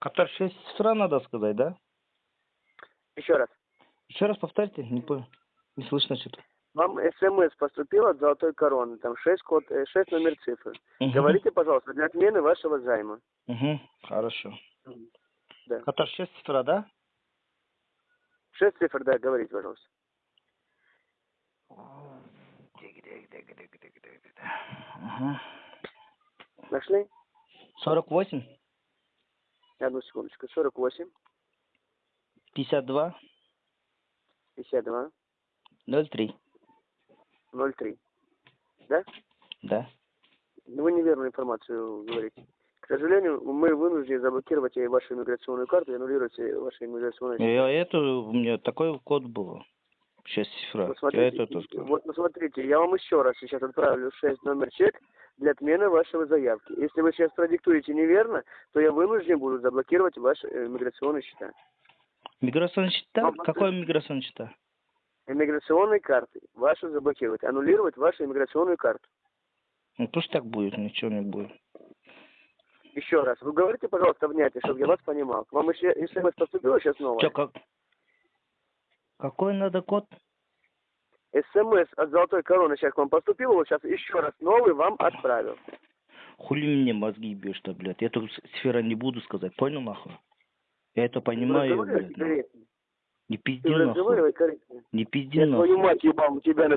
Катар 6 цифра надо сказать, да? Еще раз. Еще раз повторите, не понял. Не слышно что-то. Вам смс поступило от Золотой Короны, там 6, код, 6 номер цифры. Мгм. Говорите, пожалуйста, для отмены вашего займа. Мгм, хорошо. Да. Катар 6 цифра, да? 6 цифр, да, говорите, пожалуйста. Ага. Нашли? 48, Одну секундочку. 48, 52, 52, 03. 03. Да? Да. Ну, Вы неверную информацию говорите. К сожалению, мы вынуждены заблокировать вашу иммиграционную карту и аннулировать ваши иммиграционные Я это, у меня такой код был. 6 цифра. Вот Я это тоже вот, ну, смотрите, я вам еще раз сейчас отправлю 6 номер чек для отмены вашего заявки. Если вы сейчас продиктуете неверно, то я вынужден буду заблокировать ваши э, миграционные счета. Миграционный счета? Вам Какой миграционный счета? Иммиграционные карты ваши заблокировать, аннулировать вашу иммиграционную карту. Ну пусть так будет, ничего не будет. Еще раз, вы говорите, пожалуйста, внятнее, чтобы я вас понимал. Вам еще смс поступило сейчас новое? Чё, как? Какой надо код? СМС от Золотой Короны сейчас к вам поступило, вот сейчас еще раз новый вам отправил. Хули мне мозги бьешь-то, блядь? Я эту с- сфера не буду сказать, понял нахуй? Я это понимаю, блядь. нахуй. Не пизди нахуй. Не пизди Я твою нахуй. мать ебал, тебя на